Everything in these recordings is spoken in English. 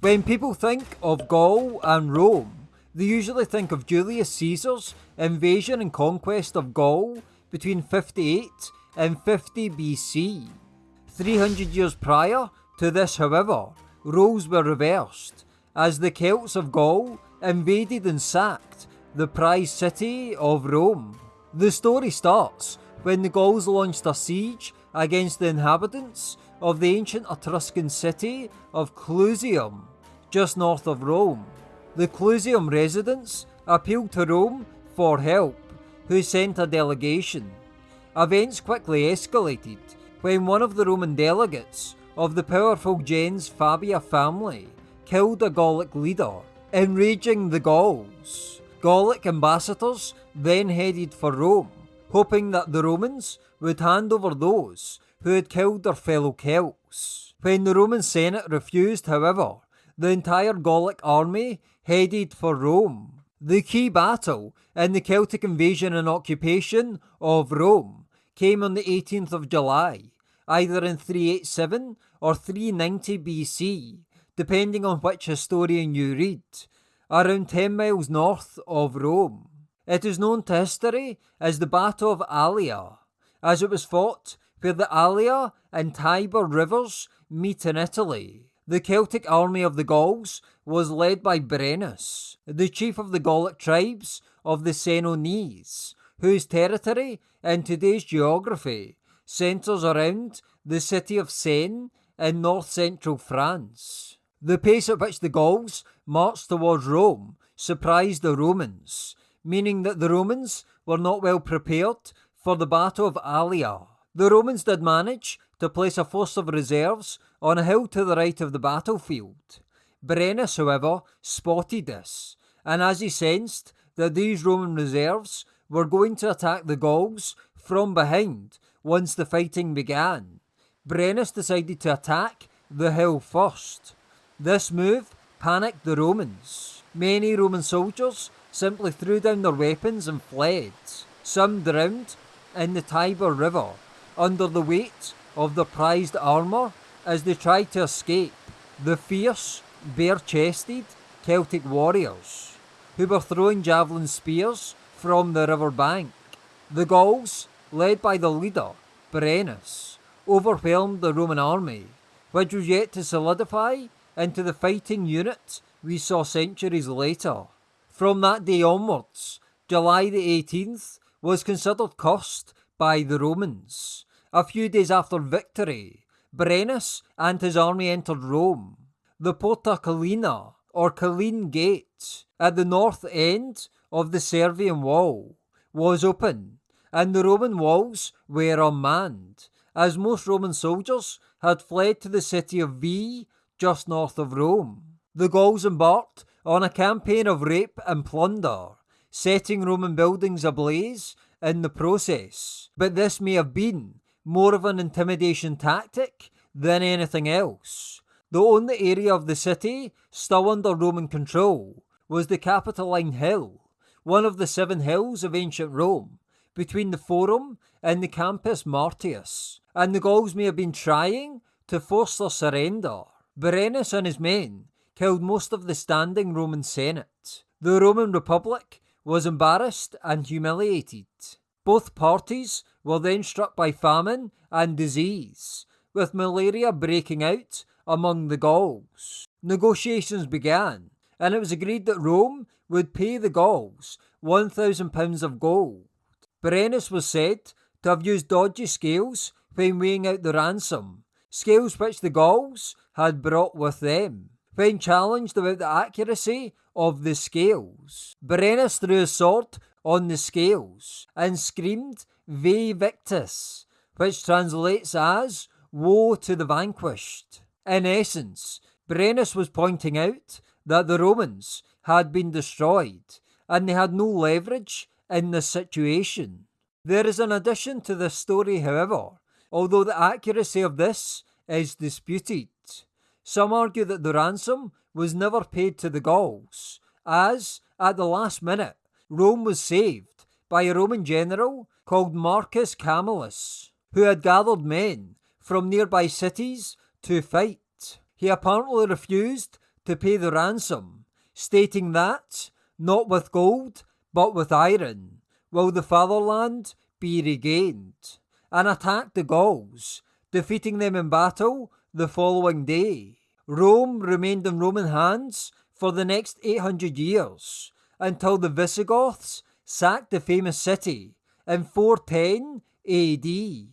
When people think of Gaul and Rome, they usually think of Julius Caesar's invasion and conquest of Gaul between 58 and 50 BC. 300 years prior to this, however, roles were reversed as the Celts of Gaul invaded and sacked the prized city of Rome. The story starts when the Gauls launched a siege against the inhabitants of the ancient Etruscan city of Clusium, just north of Rome. The Clusium residents appealed to Rome for help, who sent a delegation. Events quickly escalated when one of the Roman delegates of the powerful gens Fabia family killed a Gallic leader, enraging the Gauls. Gallic ambassadors then headed for Rome, hoping that the Romans would hand over those who had killed their fellow Celts. When the Roman Senate refused, however, the entire Gallic army headed for Rome. The key battle in the Celtic invasion and occupation of Rome came on the 18th of July, either in 387 or 390 BC, depending on which historian you read, around 10 miles north of Rome. It is known to history as the Battle of Allia, as it was fought where the Allia and Tiber rivers meet in Italy. The Celtic army of the Gauls was led by Brennus, the chief of the Gallic tribes of the Senones, whose territory in today's geography centres around the city of Sens in north central France. The pace at which the Gauls marched towards Rome surprised the Romans, meaning that the Romans were not well prepared for the Battle of Allia. The Romans did manage to place a force of reserves on a hill to the right of the battlefield. Brennus, however, spotted this, and as he sensed that these Roman reserves were going to attack the Gauls from behind once the fighting began, Brennus decided to attack the hill first. This move panicked the Romans. Many Roman soldiers simply threw down their weapons and fled. Some drowned in the Tiber River under the weight of their prized armour as they tried to escape the fierce, bare chested Celtic warriors who were throwing javelin spears from the river bank. The Gauls, led by the leader, Brennus, overwhelmed the Roman army, which was yet to solidify into the fighting unit we saw centuries later. From that day onwards, July the 18th was considered cursed by the Romans. A few days after victory, Brennus and his army entered Rome. The Porta Collina, or Colline Gate, at the north end of the Servian wall, was open, and the Roman walls were unmanned, as most Roman soldiers had fled to the city of Veii, just north of Rome. The Gauls embarked on a campaign of rape and plunder, setting Roman buildings ablaze in the process. But this may have been more of an intimidation tactic than anything else. The only area of the city still under Roman control was the Capitoline Hill, one of the seven hills of ancient Rome, between the Forum and the Campus Martius, and the Gauls may have been trying to force their surrender. Brennus and his men killed most of the standing Roman Senate. The Roman Republic was embarrassed and humiliated. Both parties were then struck by famine and disease, with malaria breaking out among the Gauls. Negotiations began, and it was agreed that Rome would pay the Gauls £1,000 of gold. Brennus was said to have used dodgy scales when weighing out the ransom, scales which the Gauls had brought with them. When challenged about the accuracy of the scales, Brennus threw his sword on the scales and screamed Vae Victis, which translates as Woe to the vanquished. In essence, Brennus was pointing out that the Romans had been destroyed and they had no leverage in the situation. There is an addition to this story, however, although the accuracy of this is disputed. Some argue that the ransom was never paid to the Gauls, as, at the last minute, Rome was saved by a Roman general called Marcus Camillus, who had gathered men from nearby cities to fight. He apparently refused to pay the ransom, stating that, not with gold, but with iron, will the fatherland be regained, and attacked the Gauls, defeating them in battle the following day. Rome remained in Roman hands for the next 800 years until the Visigoths sacked the famous city in 410 AD.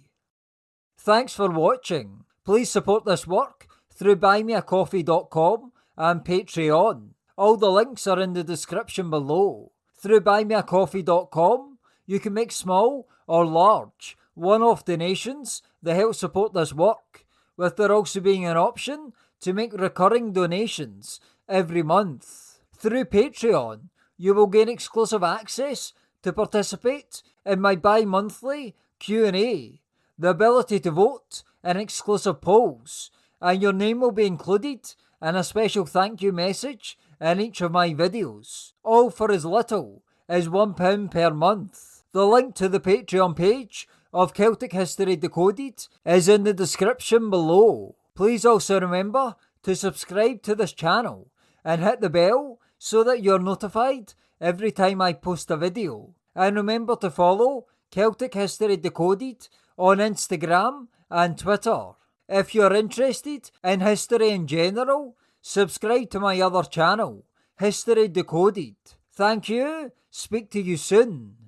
Thanks for watching. Please support this work through buymeacoffee.com and Patreon. All the links are in the description below. Through buymeacoffee.com, you can make small or large one off donations that help support this work, with there also being an option to make recurring donations every month. Through Patreon, you will gain exclusive access to participate in my bi-monthly Q&A, the ability to vote in exclusive polls, and your name will be included in a special thank you message in each of my videos, all for as little as £1 per month. The link to the Patreon page of Celtic History Decoded is in the description below. Please also remember to subscribe to this channel and hit the bell so that you're notified every time I post a video. And remember to follow Celtic History Decoded on Instagram and Twitter. If you're interested in history in general, subscribe to my other channel, History Decoded. Thank you, speak to you soon.